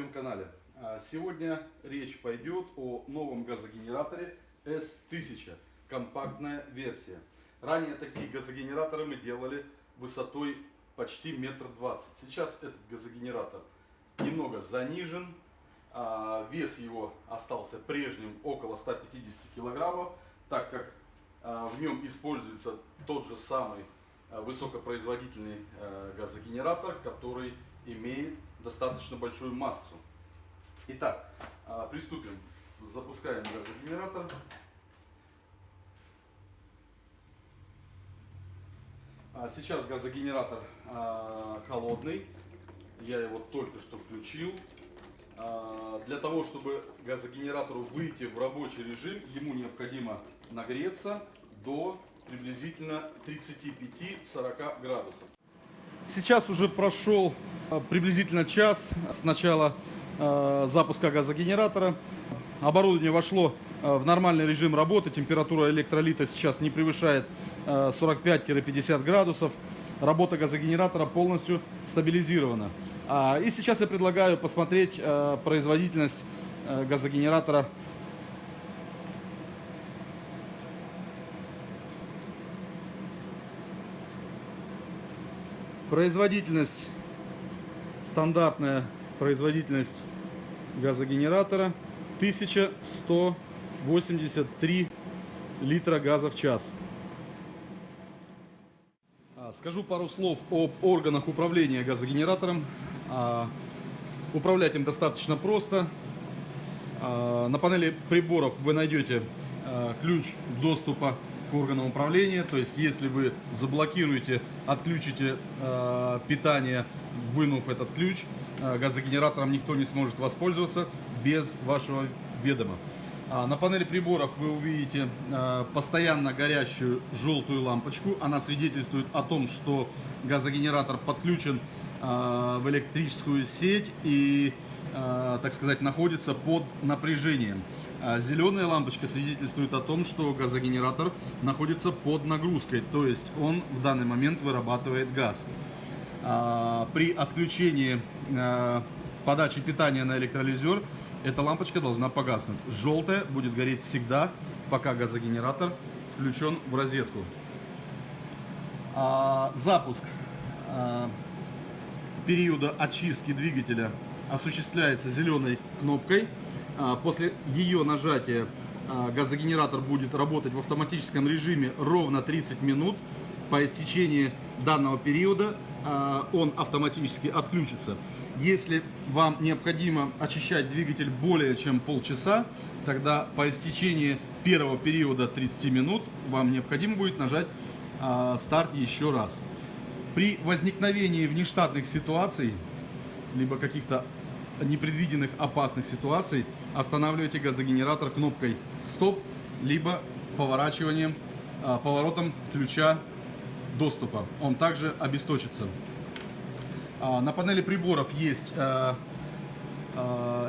на моем канале. А, Сегодня речь пойдет о новом газогенераторе S1000, компактная версия. Ранее такие газогенераторы мы делали высотой почти метр двадцать. Сейчас этот газогенератор немного занижен, а, вес его остался прежним около 150 килограммов, так как а, в нем используется тот же самый высокопроизводительный газогенератор, который имеет достаточно большую массу. Итак, приступим. Запускаем газогенератор. Сейчас газогенератор холодный. Я его только что включил. Для того, чтобы газогенератору выйти в рабочий режим, ему необходимо нагреться до приблизительно 35-40 градусов. Сейчас уже прошел приблизительно час с начала запуска газогенератора. Оборудование вошло в нормальный режим работы. Температура электролита сейчас не превышает 45-50 градусов. Работа газогенератора полностью стабилизирована. И сейчас я предлагаю посмотреть производительность газогенератора. Производительность, стандартная производительность газогенератора 1183 литра газа в час. Скажу пару слов об органах управления газогенератором. Управлять им достаточно просто. На панели приборов вы найдете ключ доступа к органам управления. То есть, если вы заблокируете, отключите питание, вынув этот ключ, газогенератором никто не сможет воспользоваться без вашего ведома. На панели приборов вы увидите постоянно горящую желтую лампочку. Она свидетельствует о том, что газогенератор подключен в электрическую сеть и, так сказать, находится под напряжением. Зеленая лампочка свидетельствует о том, что газогенератор находится под нагрузкой, то есть он в данный момент вырабатывает газ. При отключении подачи питания на электролизер эта лампочка должна погаснуть. Желтая будет гореть всегда, пока газогенератор включен в розетку. Запуск периода очистки двигателя осуществляется зеленой кнопкой. А, после ее нажатия а, газогенератор будет работать в автоматическом режиме ровно 30 минут. По истечении данного периода а, он автоматически отключится. Если вам необходимо очищать двигатель более чем полчаса, тогда по истечении первого периода 30 минут вам необходимо будет нажать старт еще раз. При возникновении внештатных ситуаций, либо каких-то непредвиденных опасных ситуаций, останавливайте газогенератор кнопкой стоп, либо поворачиванием, а, поворотом ключа доступа. Он также обесточится. А, на панели приборов есть а,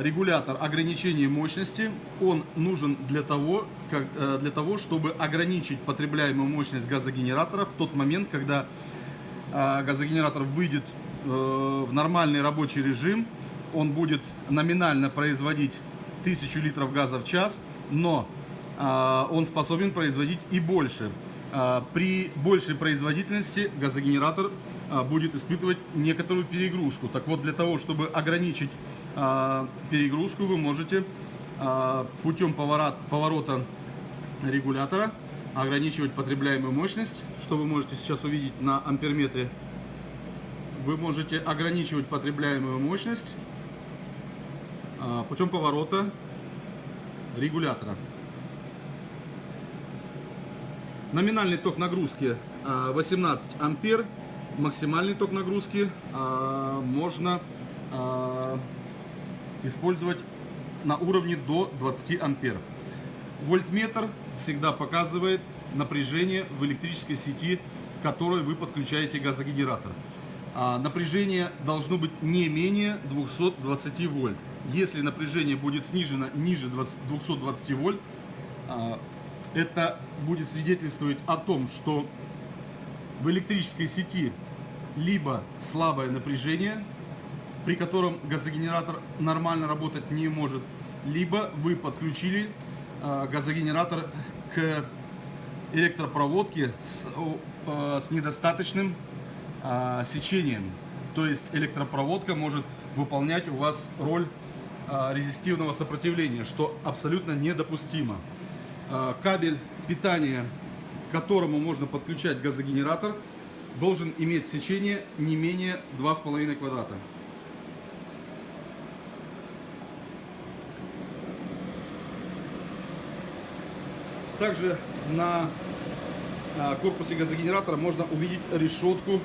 регулятор ограничения мощности. Он нужен для того, как, для того, чтобы ограничить потребляемую мощность газогенератора в тот момент, когда газогенератор выйдет э, в нормальный рабочий режим, он будет номинально производить 1000 литров газа в час, но а, он способен производить и больше. А, при большей производительности газогенератор будет испытывать некоторую перегрузку. Так вот, для того, чтобы ограничить перегрузку, вы можете путем поворота регулятора ограничивать потребляемую мощность, что вы можете сейчас увидеть на амперметре. Вы можете ограничивать потребляемую мощность путем поворота регулятора. Номинальный ток нагрузки 18 а, ампер, максимальный ток нагрузки а, можно использовать на уровне до 20 ампер. Вольтметр всегда показывает напряжение в электрической сети, к которой вы подключаете газогенератор. А напряжение должно быть не менее 220 вольт. Если напряжение будет снижено ниже 20, 220 вольт, а, это будет свидетельствовать о том, что в электрической сети либо слабое напряжение, при котором газогенератор нормально работать не может, либо вы подключили э, газогенератор к электропроводке с, с недостаточным э, сечением. То есть электропроводка может выполнять у вас роль э, резистивного сопротивления, что абсолютно недопустимо. Э, кабель питания, к которому можно подключать газогенератор, должен иметь сечение не менее 2,5 квадрата. Также на а, корпусе газогенератора можно увидеть решетку а,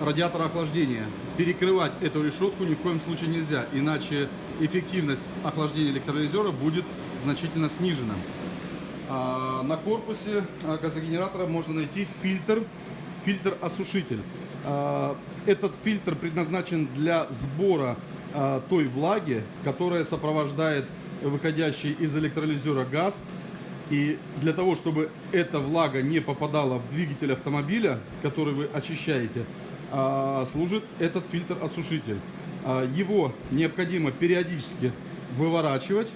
радиатора охлаждения. Перекрывать эту решетку ни в коем случае нельзя, иначе эффективность охлаждения электролизера будет значительно снижена. А, на корпусе газогенератора можно найти фильтр, фильтр-осушитель. Этот фильтр предназначен для сбора той влаги, которая сопровождает выходящий из электролизера газ и для того, чтобы эта влага не попадала в двигатель автомобиля, который вы очищаете, а, служит этот фильтр-осушитель. А, его необходимо периодически выворачивать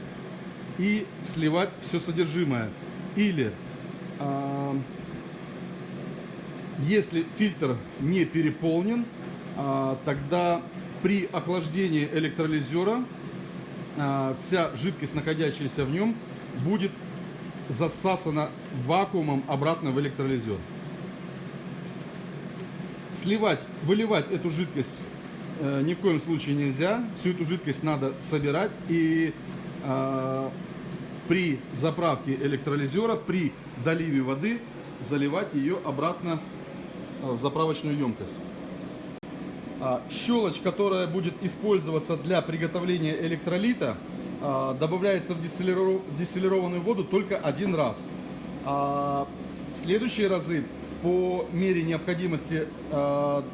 и сливать все содержимое. Или, а, если фильтр не переполнен, тогда при охлаждении электролизера вся жидкость, находящаяся в нем, будет засасана вакуумом обратно в электролизер. Сливать, выливать эту жидкость э, ни в коем случае нельзя. Всю эту жидкость надо собирать и э, при заправке электролизера, при доливе воды заливать ее обратно в заправочную емкость. А, щелочь, которая будет использоваться для приготовления электролита, добавляется в дистиллированную воду только один раз. А в следующие разы по мере необходимости а,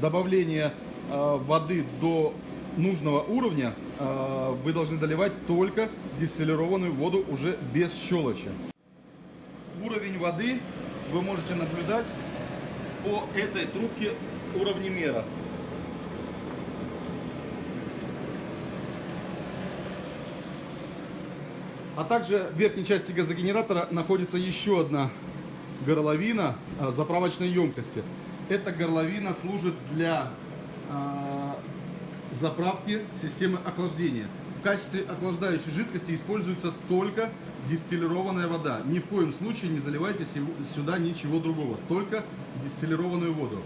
добавления а, воды до нужного уровня вы должны доливать только дистиллированную воду уже без щелочи. Уровень воды вы можете наблюдать по этой трубке уровнемера. А также в верхней части газогенератора находится еще одна горловина а, заправочной емкости. Эта горловина служит для а, заправки системы охлаждения. В качестве охлаждающей жидкости используется только дистиллированная вода. Ни в коем случае не заливайте сюда ничего другого, только дистиллированную воду.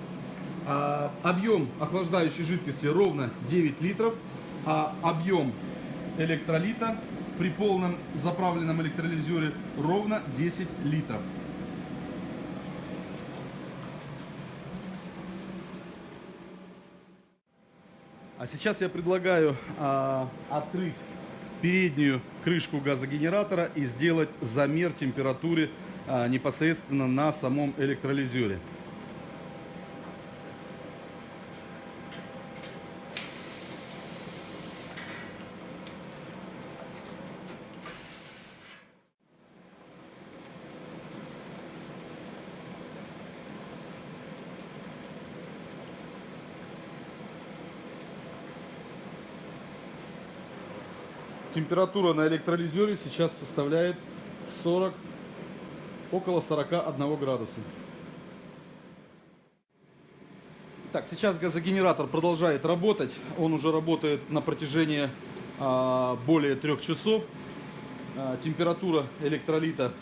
А, объем охлаждающей жидкости ровно 9 литров, а объем электролита при полном заправленном электролизере ровно 10 литров. А сейчас я предлагаю а, открыть переднюю крышку газогенератора и сделать замер температуры а, непосредственно на самом электролизере. Температура на электролизере сейчас составляет 40, около 41 градуса. Так, сейчас газогенератор продолжает работать. Он уже работает на протяжении а, более трех часов. А, температура электролита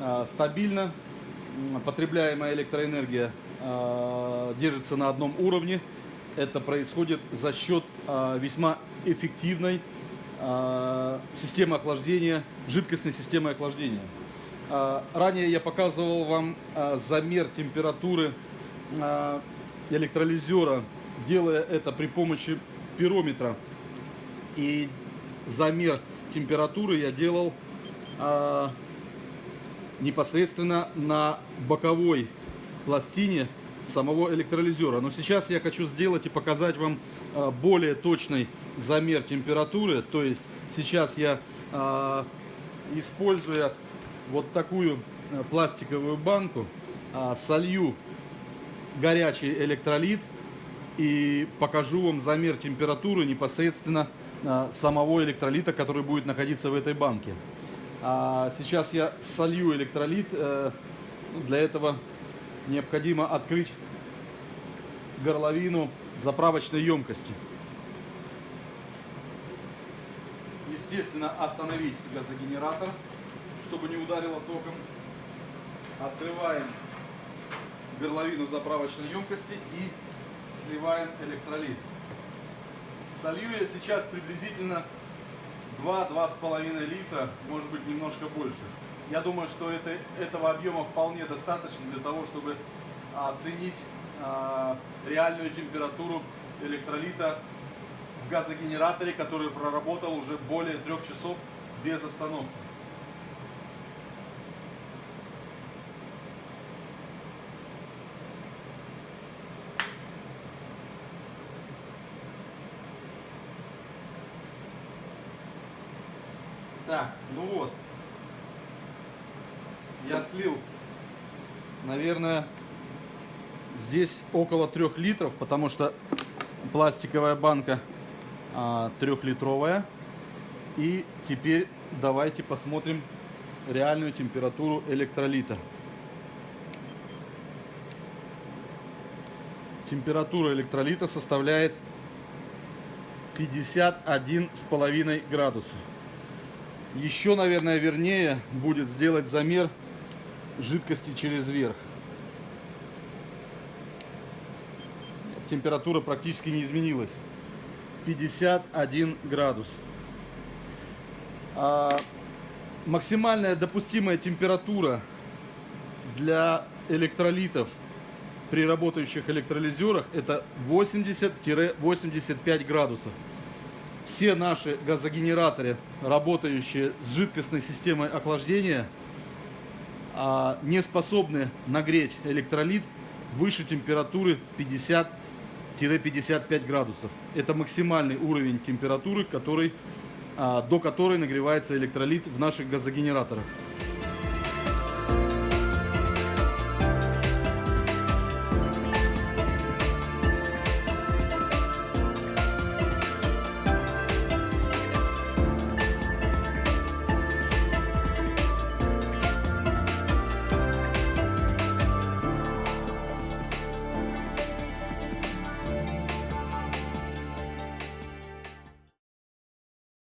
а, стабильна. Потребляемая электроэнергия а, держится на одном уровне. Это происходит за счет а, весьма эффективной системы охлаждения, жидкостной системы охлаждения. А, ранее я показывал вам а, замер температуры электролизера, делая это при помощи пирометра. И замер температуры я делал непосредственно на боковой пластине самого электролизера. Но сейчас я хочу сделать и показать вам более точный замер температуры. То есть сейчас я, э, используя вот такую э, пластиковую банку, э, солью горячий электролит и покажу вам замер температуры непосредственно а, самого электролита, который будет находиться в этой банке. А сейчас я солью электролит. Э, для этого необходимо открыть горловину заправочной емкости. Естественно, остановить газогенератор, чтобы не ударило током. Открываем горловину заправочной емкости и сливаем электролит. Солью я сейчас приблизительно 2-2,5 литра, может быть немножко больше. Я думаю, что это, этого объема вполне достаточно для того, чтобы оценить а, реальную температуру электролита в газогенераторе, который проработал уже более трех часов без остановки. Так, ну вот. Я слил, наверное, здесь около трех литров, потому что пластиковая банка трехлитровая. И теперь давайте посмотрим реальную температуру электролита. Температура электролита составляет 51,5 градуса. Еще, наверное, вернее будет сделать замер жидкости через верх. Температура практически не изменилась. 51 градус. А максимальная допустимая температура для электролитов при работающих электролизерах это 80-85 градусов все наши газогенераторы, работающие с жидкостной системой охлаждения, а, не способны нагреть электролит выше температуры 50-55 градусов. Это максимальный уровень температуры, который, а, до которой нагревается электролит в наших газогенераторах.